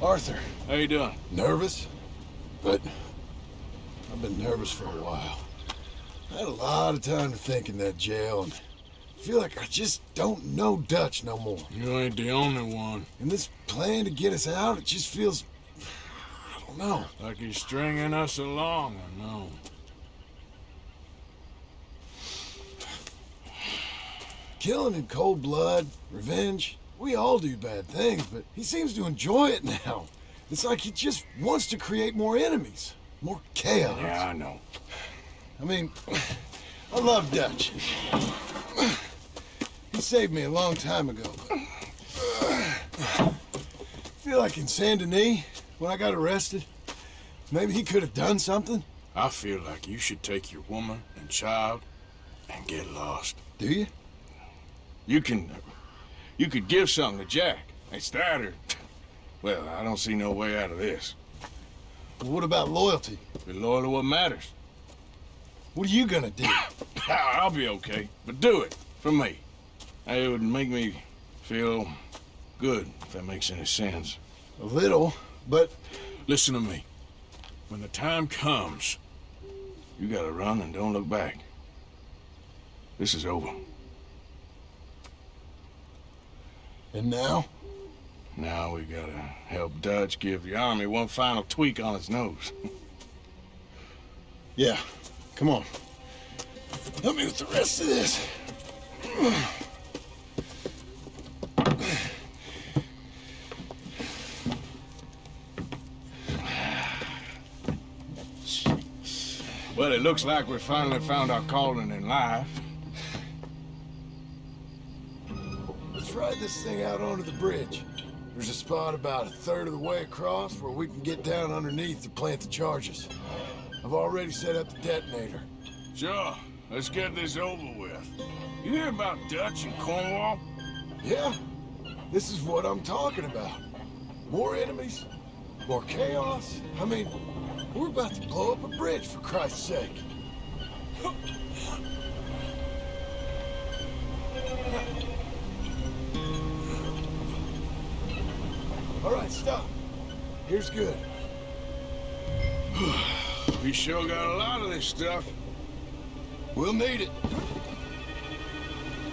Arthur. How you doing? Nervous? But I've been nervous for a while. I had a lot of time to think in that jail, and I feel like I just don't know Dutch no more. You ain't the only one. And this plan to get us out, it just feels... I don't know. Like he's stringing us along, I know. Killing in cold blood, revenge, we all do bad things, but he seems to enjoy it now. It's like he just wants to create more enemies, more chaos. Yeah, I know. I mean, I love Dutch. He saved me a long time ago. I feel like in Saint Denis, when I got arrested, maybe he could have done something. I feel like you should take your woman and child and get lost. Do you? You can... Uh, You could give something to Jack. It's that or... Well, I don't see no way out of this. Well, what about loyalty? Be loyal to what matters. What are you gonna do? I'll be okay, but do it. For me. It would make me feel good, if that makes any sense. A little, but... Listen to me. When the time comes, you gotta run and don't look back. This is over. And now? Now we gotta help Dutch give the army one final tweak on its nose. yeah, come on. Help me with the rest of this. Well, it looks like we finally found our calling in life. Ride this thing out onto the bridge. There's a spot about a third of the way across where we can get down underneath to plant the charges. I've already set up the detonator. Sure. Let's get this over with. You hear about Dutch and Cornwall? Yeah, this is what I'm talking about. More enemies, more chaos. I mean, we're about to blow up a bridge, for Christ's sake. All right, stop. Here's good. we sure got a lot of this stuff. We'll need it.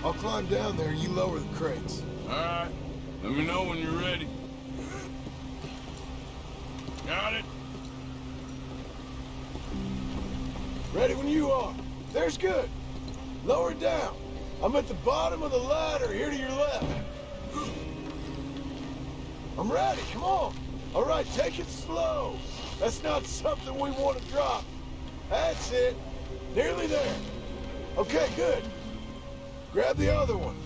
I'll climb down there, you lower the crates. All right. Let me know when you're ready. Got it? Ready when you are. There's good. Lower it down. I'm at the bottom of the ladder, here to your left. I'm ready, come on. All right, take it slow. That's not something we want to drop. That's it. Nearly there. Okay, good. Grab the other one.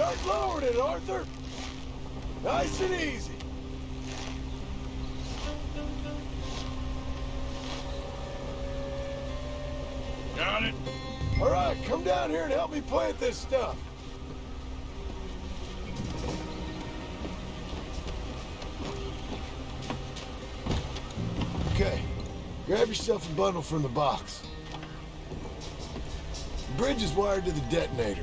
Start lowering it, Arthur. Nice and easy. Got it? All right, come down here and help me plant this stuff. Okay, grab yourself a bundle from the box. The bridge is wired to the detonator.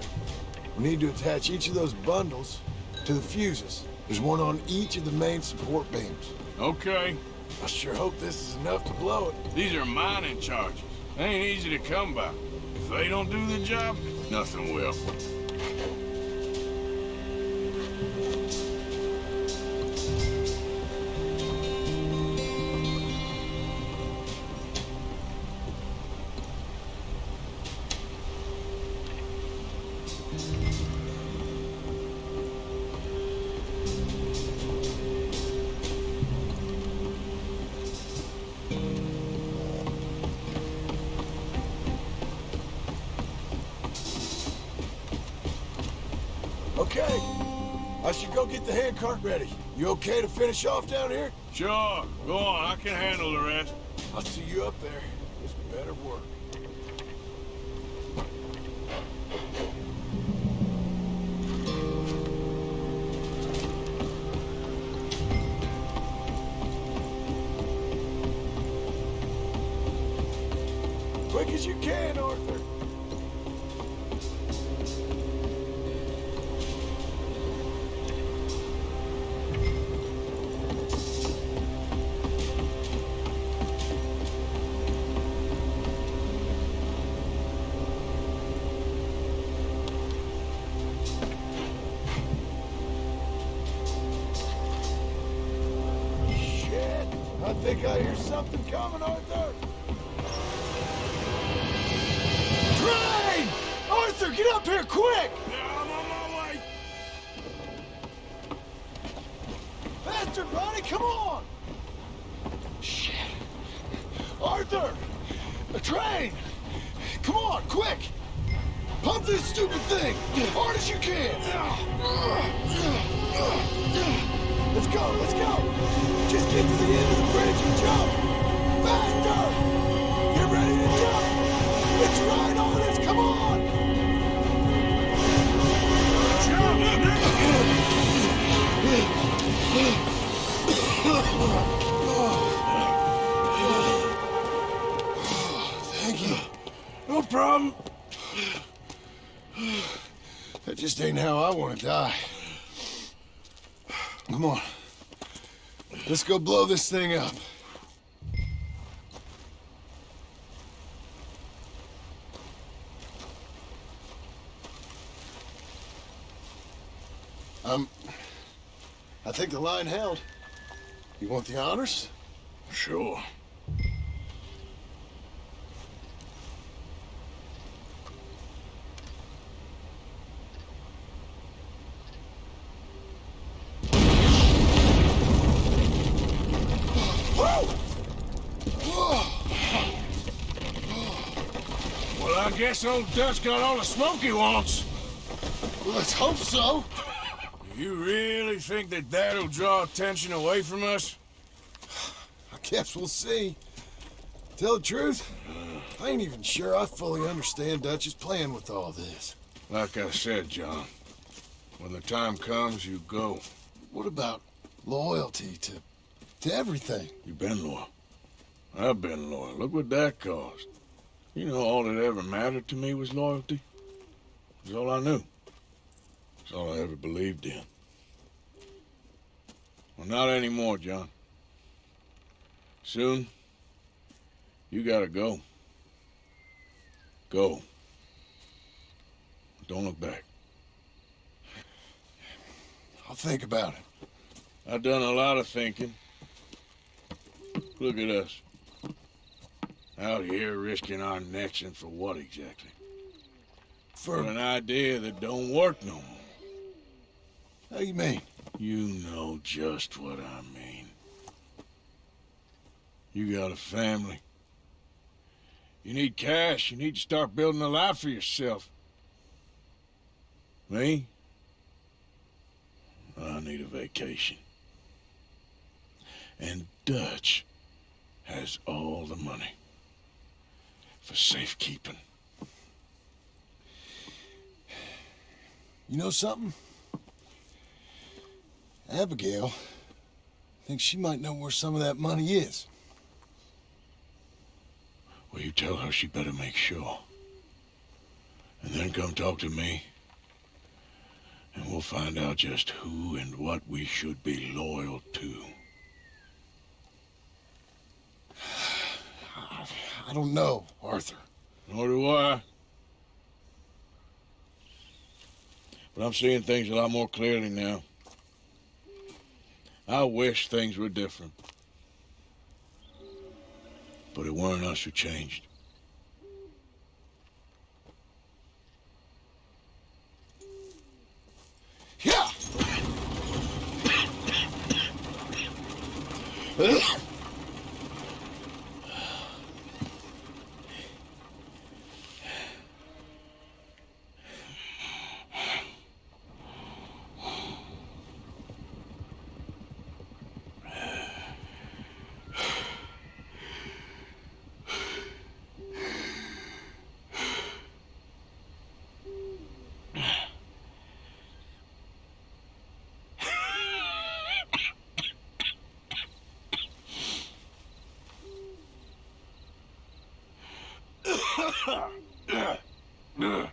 We need to attach each of those bundles to the fuses. There's one on each of the main support beams. Okay. I sure hope this is enough to blow it. These are mining charges. They ain't easy to come by. If they don't do the job, nothing will. should go get the handcart ready. You okay to finish off down here? Sure. Go on. I can handle the rest. I'll see you up there. This better work. Quick as you can, Arthur. Think I hear something coming, Arthur! Train! Arthur, get up here quick! Yeah, I'm on my way. Faster, buddy, come on! Shit. Arthur! A train! Come on, quick! Pump this stupid thing! As hard as you can! Let's go, let's go! Just get to the end of the bridge and jump! Faster! Get ready to jump! It's right on us, come on! Jump! Thank you. No problem. That just ain't how I want to die. Come on. Let's go blow this thing up. Um, I think the line held. You want the honors? Sure. Well, I guess old Dutch got all the smoke he wants. Let's hope so. You really think that that'll draw attention away from us? I guess we'll see. Tell the truth, I ain't even sure I fully understand Dutch's plan with all this. Like I said, John, when the time comes, you go. What about loyalty to to everything? You've been loyal. I've been loyal. Look what that cost. You know, all that ever mattered to me was loyalty. It's all I knew. It's all I ever believed in. Well, not anymore, John. Soon, you gotta go. Go. Don't look back. I'll think about it. I've done a lot of thinking. Look at us. Out here risking our necks and for what exactly? For an idea that don't work no more. how you mean? You know just what I mean. You got a family. You need cash. You need to start building a life for yourself. Me? I need a vacation. And Dutch has all the money for safekeeping. You know something? Abigail thinks she might know where some of that money is. Well, you tell her she better make sure. And then come talk to me. And we'll find out just who and what we should be loyal to. I don't know, Arthur. Nor do I. But I'm seeing things a lot more clearly now. I wish things were different. But it weren't us who changed. Yeah! Ugh.